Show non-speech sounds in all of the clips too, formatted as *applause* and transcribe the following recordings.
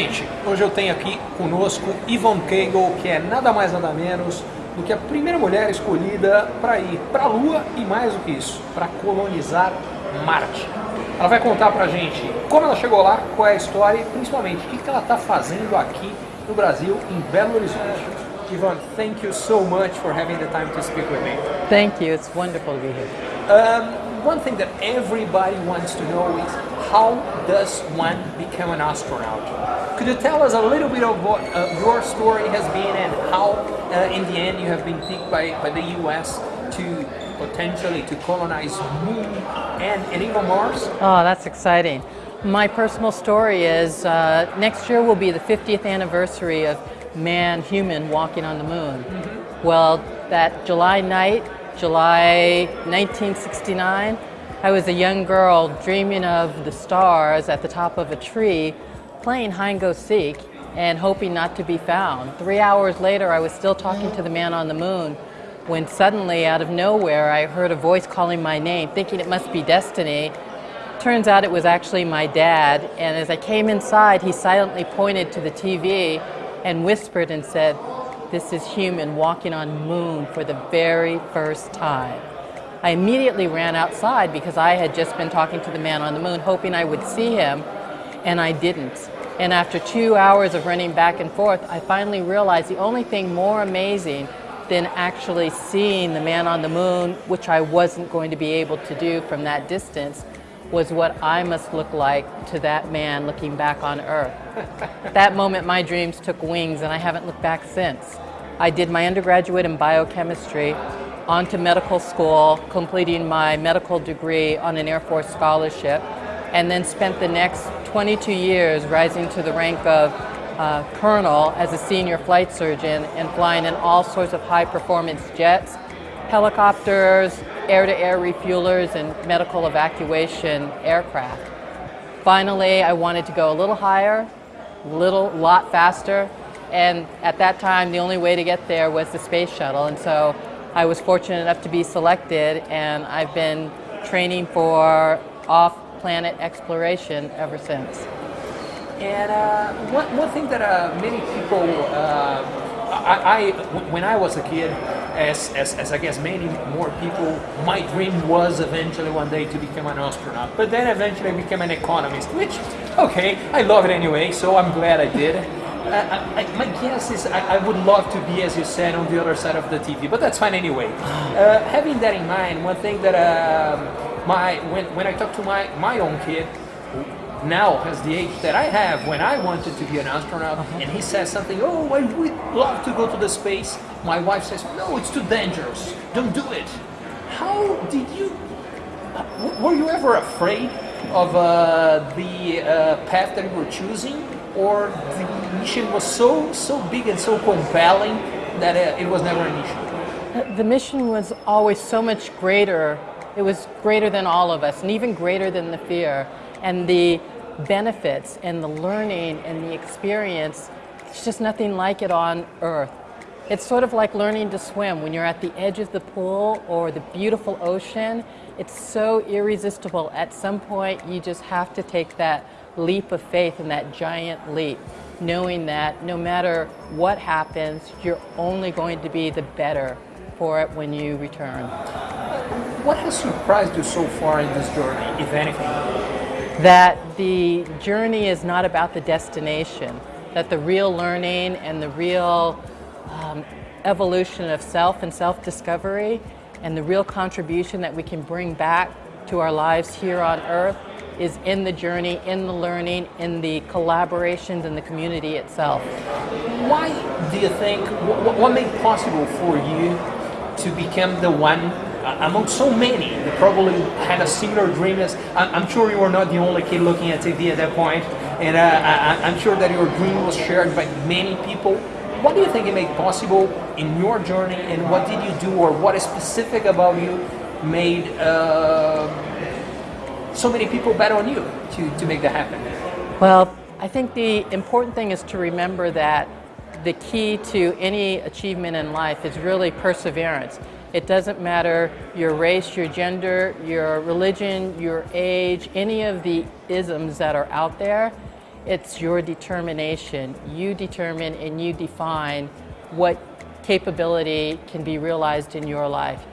Gente, hoje eu tenho aqui conosco Yvonne Cagle, que é nada mais nada menos do que a primeira mulher escolhida para ir para a Lua e mais do que isso, para colonizar Marte. Ela vai contar pra gente como ela chegou lá, qual é a história e principalmente o que ela está fazendo aqui no Brasil, em Belo Horizonte. Yvonne, thank you so much for having the time to speak with me. Thank you, it's wonderful to be here. Um, one thing that everybody wants to know is how does one become an astronaut? Could you tell us a little bit of what uh, your story has been and how uh, in the end you have been picked by, by the US to potentially to colonize Moon and, and even Mars? Oh, that's exciting. My personal story is uh, next year will be the 50th anniversary of man, human walking on the moon. Mm -hmm. Well, that July night, July 1969, I was a young girl dreaming of the stars at the top of a tree, playing hide and go seek and hoping not to be found. Three hours later, I was still talking to the man on the moon when suddenly, out of nowhere, I heard a voice calling my name, thinking it must be destiny. Turns out it was actually my dad, and as I came inside, he silently pointed to the TV and whispered and said, this is human walking on moon for the very first time. I immediately ran outside because I had just been talking to the man on the moon, hoping I would see him, and I didn't. And after two hours of running back and forth, I finally realized the only thing more amazing than actually seeing the man on the moon, which I wasn't going to be able to do from that distance, was what I must look like to that man looking back on Earth. *laughs* that moment, my dreams took wings, and I haven't looked back since. I did my undergraduate in biochemistry, on to medical school, completing my medical degree on an Air Force scholarship, and then spent the next 22 years rising to the rank of uh, colonel as a senior flight surgeon and flying in all sorts of high performance jets, helicopters, air-to-air -air refuelers, and medical evacuation aircraft. Finally, I wanted to go a little higher, a little lot faster, and at that time the only way to get there was the space shuttle, and so I was fortunate enough to be selected, and I've been training for off-planet exploration ever since. And uh, one, one thing that uh, many people, uh, I, I, when I was a kid, as, as, as I guess many more people, my dream was eventually one day to become an astronaut. But then eventually I became an economist, which, okay, I love it anyway, so I'm glad I did. Uh, I, my guess is I, I, would love to be, as you said, on the other side of the TV, but that's fine anyway. Uh, having that in mind, one thing that um, my when, when I talk to my, my own kid, now has the age that I have when I wanted to be an astronaut, uh -huh. and he says something, oh, I would love to go to the space. My wife says, no, it's too dangerous. Don't do it. How did you, were you ever afraid of uh, the uh, path that you were choosing? Or the mission was so, so big and so compelling that uh, it was never an issue? The mission was always so much greater. It was greater than all of us, and even greater than the fear and the benefits and the learning and the experience, it's just nothing like it on earth. It's sort of like learning to swim. When you're at the edge of the pool or the beautiful ocean, it's so irresistible. At some point, you just have to take that leap of faith and that giant leap, knowing that no matter what happens, you're only going to be the better for it when you return. What has surprised you so far in this journey, if anything? that the journey is not about the destination, that the real learning and the real um, evolution of self and self-discovery and the real contribution that we can bring back to our lives here on earth is in the journey, in the learning, in the collaborations in the community itself. Why do you think, what, what made possible for you to become the one among so many that probably had a similar dream as, I'm sure you were not the only kid looking at TV at that point, and uh, I, am sure that your dream was shared by many people. What do you think it made possible in your journey, and what did you do, or what is specific about you made uh, so many people bet on you to, to make that happen? Well, I think the important thing is to remember that the key to any achievement in life is really perseverance. It doesn't matter your race, your gender, your religion, your age, any of the isms that are out there. It's your determination. You determine and you define what capability can be realized in your life.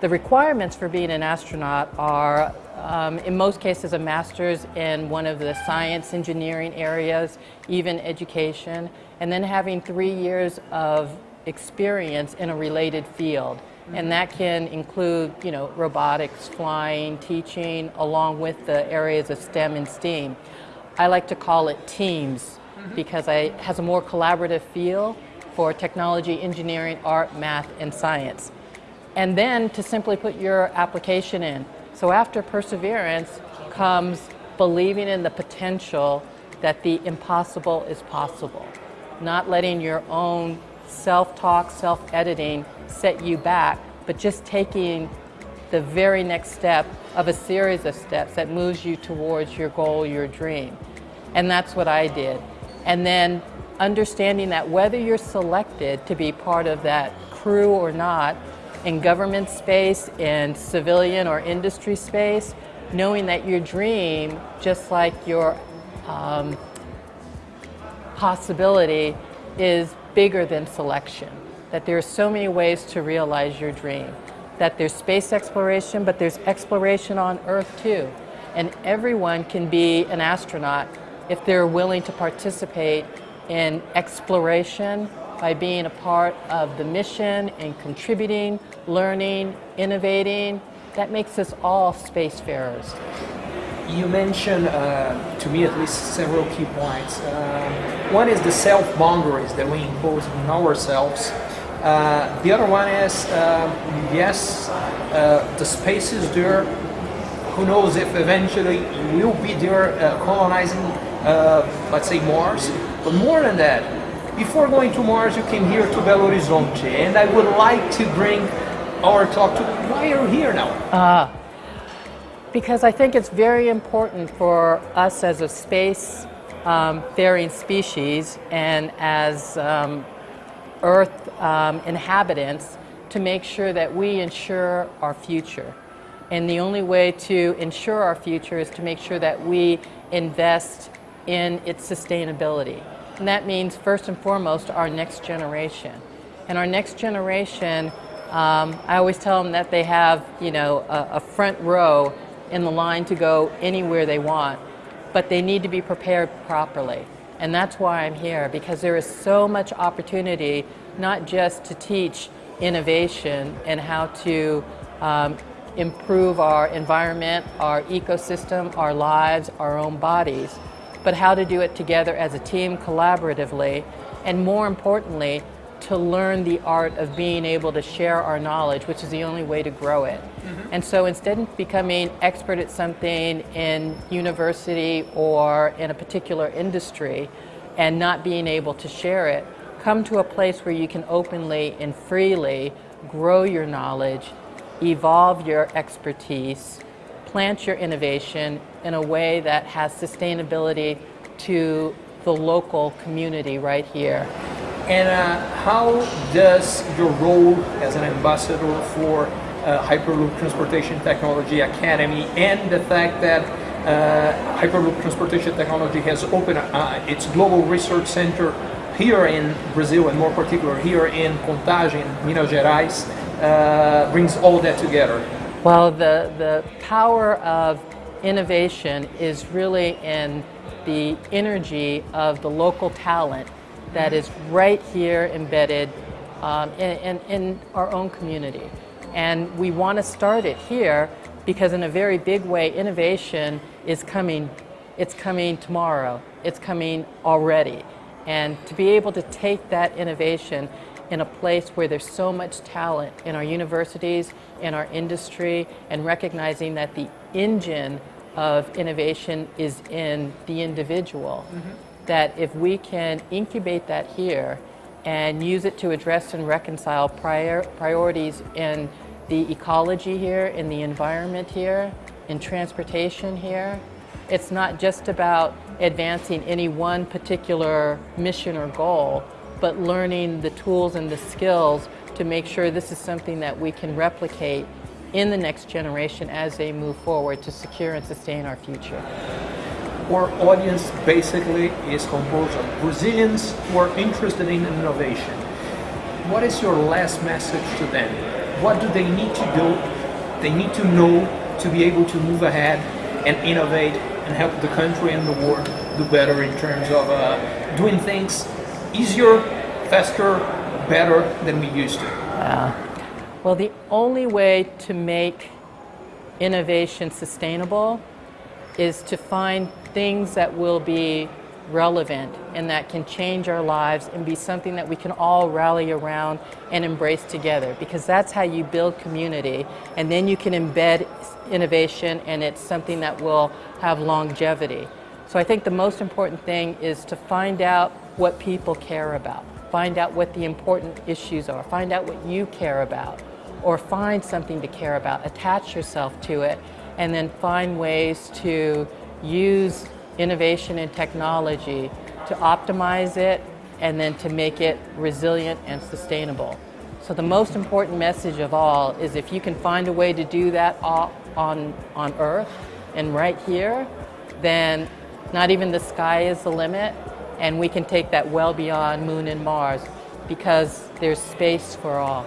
The requirements for being an astronaut are, um, in most cases, a master's in one of the science, engineering areas, even education, and then having three years of experience in a related field. And that can include, you know, robotics, flying, teaching, along with the areas of STEM and STEAM. I like to call it teams mm-hmm. because it has a more collaborative feel for technology, engineering, art, math, and science. And then to simply put your application in. So after perseverance comes believing in the potential that the impossible is possible, not letting your own self-talk, self-editing set you back, but just taking the very next step of a series of steps that moves you towards your goal, your dream. And that's what I did. And then understanding that whether you're selected to be part of that crew or not, in government space, in civilian or industry space, knowing that your dream, just like your um, possibility, is bigger than selection. That there are so many ways to realize your dream. That there's space exploration, but there's exploration on Earth too. And everyone can be an astronaut if they're willing to participate in exploration by being a part of the mission and contributing, learning, innovating. That makes us all spacefarers. You mentioned, uh, to me at least, several key points. Uh, one is the self boundaries that we impose on ourselves. Uh, the other one is, uh, yes, uh, the space is there. Who knows if eventually we'll be there colonizing, let's say, Mars. But more than that, before going to Mars, you came here to Belo Horizonte, and I would like to bring our talk to why are you here now? Uh, because I think it's very important for us as a space um, faring species and as um, Earth um, inhabitants to make sure that we ensure our future. And the only way to ensure our future is to make sure that we invest in its sustainability. And that means, first and foremost, our next generation. And our next generation, um, I always tell them that they have, you know, a, a front row in the line to go anywhere they want, but they need to be prepared properly. And that's why I'm here, because there is so much opportunity, not just to teach innovation and how to um, improve our environment, our ecosystem, our lives, our own bodies, but how to do it together as a team collaboratively, and more importantly, to learn the art of being able to share our knowledge, which is the only way to grow it. Mm-hmm. And so instead of becoming expert at something in university or in a particular industry and not being able to share it, come to a place where you can openly and freely grow your knowledge, evolve your expertise, plant your innovation in a way that has sustainability to the local community right here. And uh, how does your role as an ambassador for uh, Hyperloop Transportation Technology Academy and the fact that uh, Hyperloop Transportation Technology has opened uh, its global research center here in Brazil and more particular here in Contagem, Minas Gerais, uh, brings all that together? Well, the, the power of innovation is really in the energy of the local talent that is right here embedded um, in, in, in our own community. And we want to start it here because in a very big way, innovation is coming, it's coming tomorrow, it's coming already. And to be able to take that innovation in a place where there's so much talent in our universities, in our industry, and recognizing that the engine of innovation is in the individual. Mm-hmm. That if we can incubate that here and use it to address and reconcile prior, priorities in the ecology here, in the environment here, in transportation here, it's not just about advancing any one particular mission or goal, but learning the tools and the skills to make sure this is something that we can replicate in the next generation as they move forward to secure and sustain our future. Our audience basically is composed of Brazilians who are interested in innovation. What is your last message to them? What do they need to do? They need to know to be able to move ahead and innovate and help the country and the world do better in terms of uh, doing things easier, faster, better than we used to. Well, the only way to make innovation sustainable is to find things that will be relevant and that can change our lives and be something that we can all rally around and embrace together because that's how you build community. And then you can embed innovation and it's something that will have longevity. So I think the most important thing is to find out what people care about, find out what the important issues are, find out what you care about. Or find something to care about, attach yourself to it. And then find ways to use innovation and technology to optimize it and then to make it resilient and sustainable. So the most important message of all is if you can find a way to do that on, on Earth and right here, then not even the sky is the limit and we can take that well beyond Moon and Mars because there's space for all.